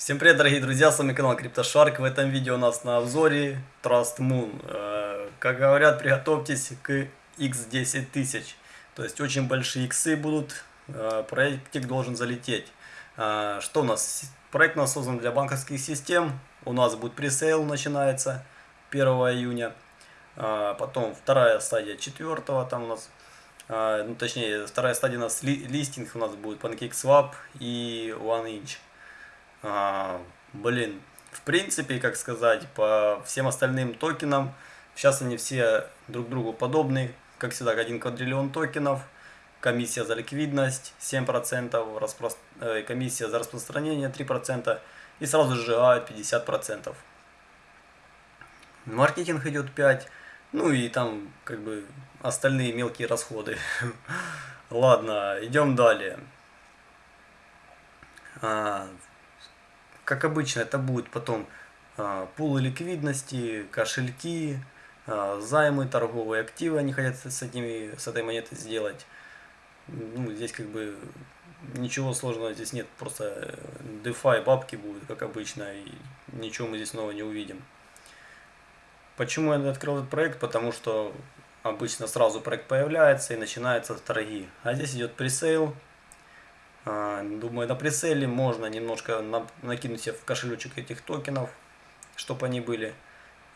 Всем привет, дорогие друзья, с вами канал CryptoShark. В этом видео у нас на обзоре Trust Moon. Э, Как говорят, приготовьтесь к X10 тысяч. То есть очень большие иксы будут, э, проектик должен залететь. Э, Что у нас? Проект у нас создан для банковских систем. У нас будет пресейл начинается 1 июня. Потом вторая стадия 4 там у нас ну, точнее, вторая стадия у нас ли, листинг у нас будет PancakeSwap и OneInch. А, блин, в принципе, как сказать, по всем остальным токенам, сейчас они все друг другу подобны. Как всегда, 1 квадриллион токенов, комиссия за ликвидность 7%, распро... э, комиссия за распространение 3% и сразу сжигают 50%. Маркетинг идет 5%. Ну и там как бы остальные мелкие расходы. Ладно, идем далее. Как обычно, это будет потом а, пулы ликвидности, кошельки, а, займы, торговые активы они хотят с, этими, с этой монетой сделать. Ну, здесь как бы ничего сложного здесь нет, просто DeFi бабки будут, как обычно, и ничего мы здесь нового не увидим. Почему я открыл этот проект? Потому что обычно сразу проект появляется и начинаются торги. А здесь идет пресейл. А, думаю, на пресейле можно немножко накинуть себе в кошелечек этих токенов, чтобы они были.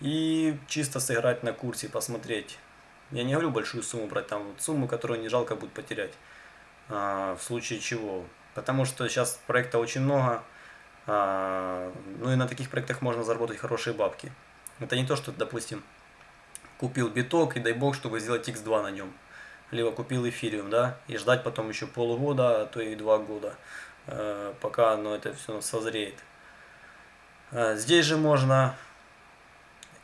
И чисто сыграть на курсе, посмотреть. Я не говорю большую сумму брать, там вот сумму, которую не жалко будет потерять. А, в случае чего. Потому что сейчас проекта очень много. А, ну и на таких проектах можно заработать хорошие бабки. Это не то, что, допустим, купил биток и дай бог, чтобы сделать x2 на нем. Либо купил эфириум, да, и ждать потом еще полгода, а то и два года, э, пока оно это все созреет. Э, здесь же можно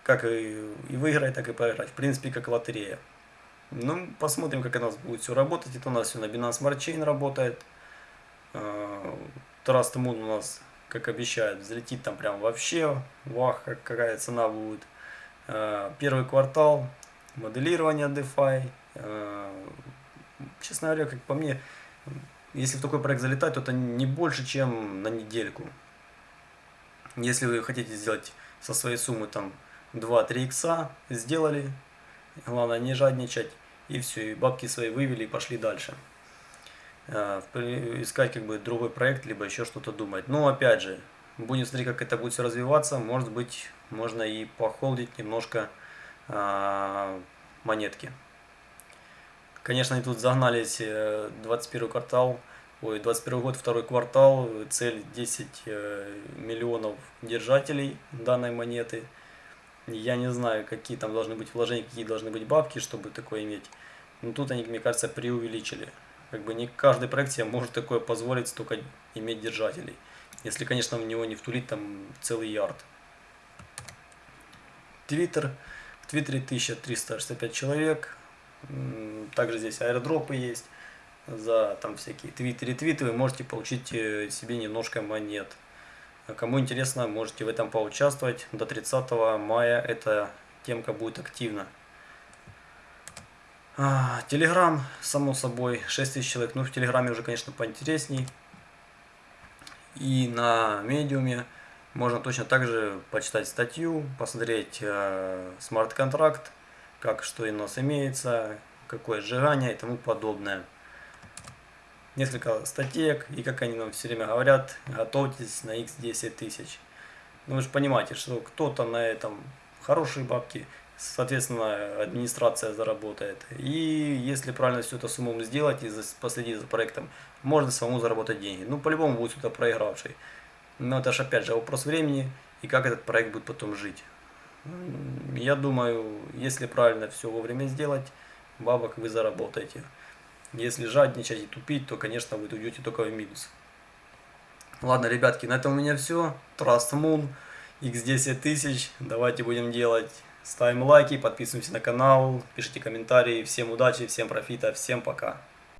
как и, и выиграть, так и проиграть. В принципе, как лотерея. Ну, посмотрим, как у нас будет все работать. Это у нас все на Binance Smart Chain работает. Э, Trust Moon у нас как обещают, взлетит там прям вообще, вах, какая цена будет. Первый квартал, моделирование DeFi. Э, честно говоря, как по мне, если в такой проект залетать, то это не больше, чем на недельку. Если вы хотите сделать со своей суммы там 2-3 икса, сделали, главное не жадничать, и все, и бабки свои вывели и пошли дальше. Э, искать как бы другой проект, либо еще что-то думать. Но опять же, будем смотреть, как это будет все развиваться. Может быть, можно и похолдить немножко а, монетки. Конечно, они тут загнались 21 э, квартал, ой, 21 год, второй квартал, цель 10 э, миллионов держателей данной монеты. Я не знаю, какие там должны быть вложения, какие должны быть бабки, чтобы такое иметь. Но тут они, мне кажется, преувеличили. Как бы не каждый проект себе может такое позволить столько иметь держателей. Если, конечно, в него не втулить там целый ярд. Твиттер. В Твиттере 1365 человек. Также здесь аирдропы есть. За там всякие твиты, ретвиты вы можете получить э, себе немножко монет. Кому интересно, можете в этом поучаствовать. До 30 мая эта темка будет активна. А, Телеграм, само собой, 6 тысяч человек. Ну, в Телеграме уже, конечно, поинтересней. И на медиуме можно точно так же почитать статью, посмотреть э, смарт-контракт, как что у нас имеется, какое сжигание и тому подобное. Несколько статей, и как они нам все время говорят, готовьтесь на x10 тысяч. Ну вы же понимаете, что кто-то на этом хорошие бабки, соответственно, администрация заработает. И если правильно все это с умом сделать и последить за проектом, можно самому заработать деньги. Ну, по-любому будет кто-то проигравший. Но это же, опять же, вопрос времени и как этот проект будет потом жить. Я думаю, если правильно все вовремя сделать, бабок вы заработаете. Если жадничать и тупить, то, конечно, вы уйдете только в минус. Ладно, ребятки, на этом у меня все. Trust Moon, X10 тысяч. Давайте будем делать Ставим лайки, подписываемся на канал, пишите комментарии. Всем удачи, всем профита, всем пока.